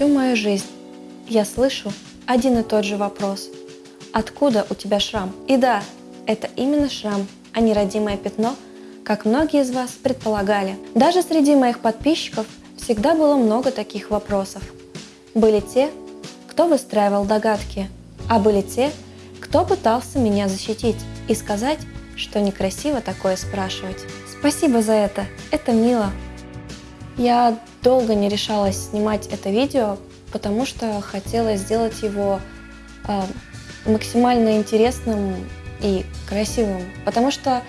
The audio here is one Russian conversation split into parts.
Всю мою жизнь я слышу один и тот же вопрос. Откуда у тебя шрам? И да, это именно шрам, а не родимое пятно, как многие из вас предполагали. Даже среди моих подписчиков всегда было много таких вопросов. Были те, кто выстраивал догадки, а были те, кто пытался меня защитить и сказать, что некрасиво такое спрашивать. Спасибо за это, это мило. Я долго не решалась снимать это видео, потому что хотела сделать его э, максимально интересным и красивым. Потому что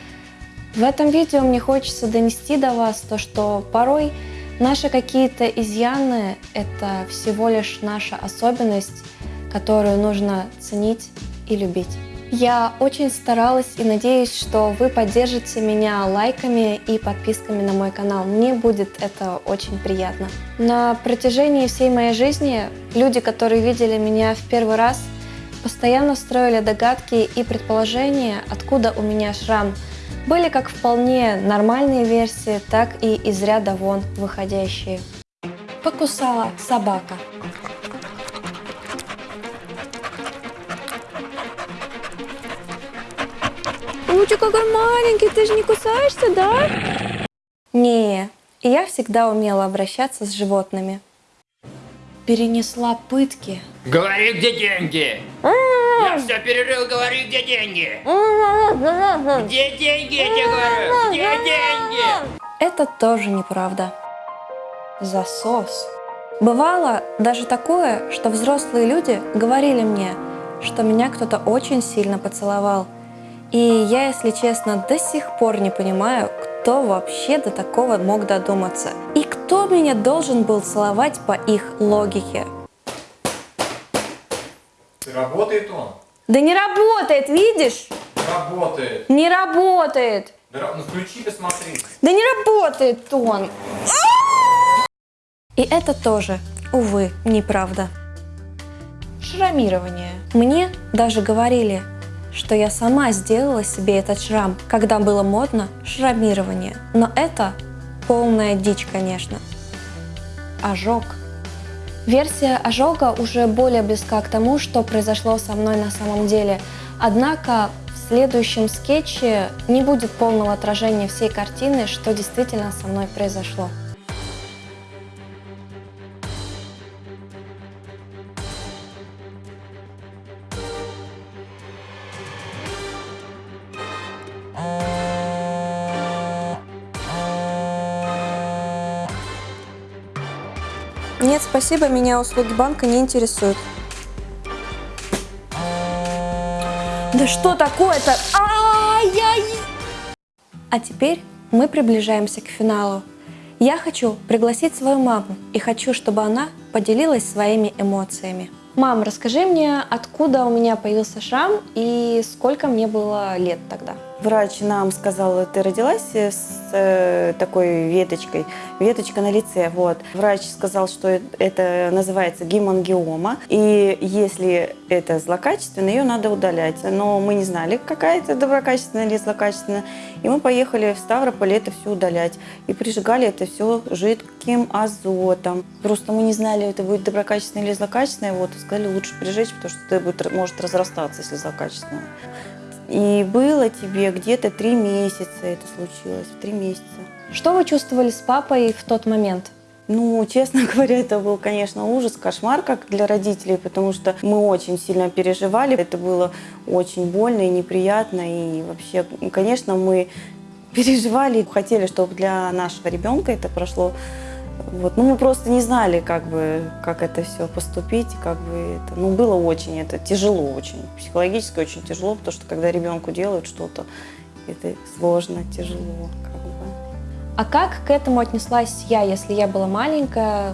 в этом видео мне хочется донести до вас то, что порой наши какие-то изъяны — это всего лишь наша особенность, которую нужно ценить и любить. Я очень старалась и надеюсь, что вы поддержите меня лайками и подписками на мой канал. Мне будет это очень приятно. На протяжении всей моей жизни люди, которые видели меня в первый раз, постоянно строили догадки и предположения, откуда у меня шрам. Были как вполне нормальные версии, так и из ряда вон выходящие. Покусала собака. Лучик какой маленький, ты же не кусаешься, да? Не, я всегда умела обращаться с животными. Перенесла пытки. Говори, где деньги? Я все перерыл, говори, где деньги? Где деньги, я тебе говорю? Где деньги? Это тоже неправда. Засос. Бывало даже такое, что взрослые люди говорили мне, что меня кто-то очень сильно поцеловал – и я, если честно, до сих пор не понимаю, кто вообще до такого мог додуматься. И кто меня должен был целовать по их логике. Работает он? Да не работает, видишь? Работает. Не работает. Да, ну включи, посмотри. Да не работает он. И это тоже, увы, неправда. Шрамирование. Мне даже говорили, что я сама сделала себе этот шрам, когда было модно шрамирование. Но это полная дичь, конечно. Ожог. Версия ожога уже более близка к тому, что произошло со мной на самом деле. Однако в следующем скетче не будет полного отражения всей картины, что действительно со мной произошло. Нет, спасибо, меня услуги банка не интересуют. Да что такое-то? Ай-яй! А теперь мы приближаемся к финалу. Я хочу пригласить свою маму и хочу, чтобы она поделилась своими эмоциями. Мам, расскажи мне, откуда у меня появился шрам и сколько мне было лет тогда? Врач нам сказал, ты родилась с э, такой веточкой, веточка на лице. Вот. Врач сказал, что это называется гемангиома, и если это злокачественная, ее надо удалять. Но мы не знали, какая это доброкачественная или злокачественная, и мы поехали в Ставрополь это все удалять. И прижигали это все жидким азотом. Просто мы не знали, это будет доброкачественное или злокачественное, вот, сказали, лучше прижечь, потому что это будет, может разрастаться, если злокачественное. И было тебе где-то три месяца это случилось, три месяца. Что вы чувствовали с папой в тот момент? Ну, честно говоря, это был, конечно, ужас, кошмар как для родителей, потому что мы очень сильно переживали. Это было очень больно и неприятно. И вообще, конечно, мы переживали, хотели, чтобы для нашего ребенка это прошло вот, ну, мы просто не знали, как бы, как это все поступить, как бы это, ну, было очень, это тяжело очень, психологически очень тяжело, потому что когда ребенку делают что-то, это сложно, тяжело, как бы. А как к этому отнеслась я, если я была маленькая?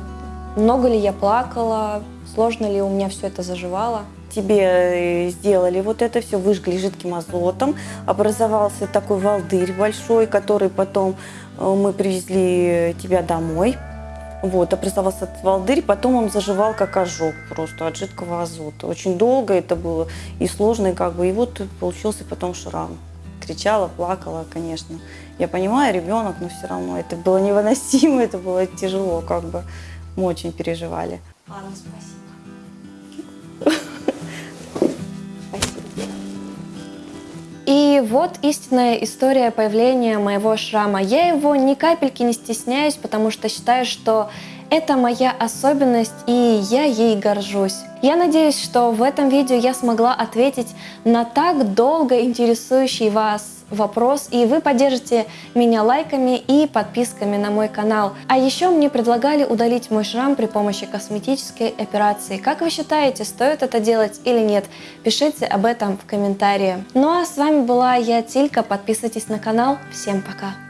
Много ли я плакала? Сложно ли у меня все это заживало? Тебе э, сделали вот это все, выжгли жидким азотом, образовался такой волдырь большой, который потом э, мы привезли тебя домой, вот, образовался этот волдырь, потом он заживал как ожог просто от жидкого азота. Очень долго это было и сложно, и как бы, и вот получился потом шрам. Кричала, плакала, конечно. Я понимаю, ребенок, но все равно это было невыносимо, это было тяжело, как бы мы очень переживали. Ладно, спасибо. И вот истинная история появления моего шрама. Я его ни капельки не стесняюсь, потому что считаю, что это моя особенность, и я ей горжусь. Я надеюсь, что в этом видео я смогла ответить на так долго интересующий вас вопрос, и вы поддержите меня лайками и подписками на мой канал. А еще мне предлагали удалить мой шрам при помощи косметической операции. Как вы считаете, стоит это делать или нет? Пишите об этом в комментарии. Ну а с вами была я, Тилька. Подписывайтесь на канал. Всем пока!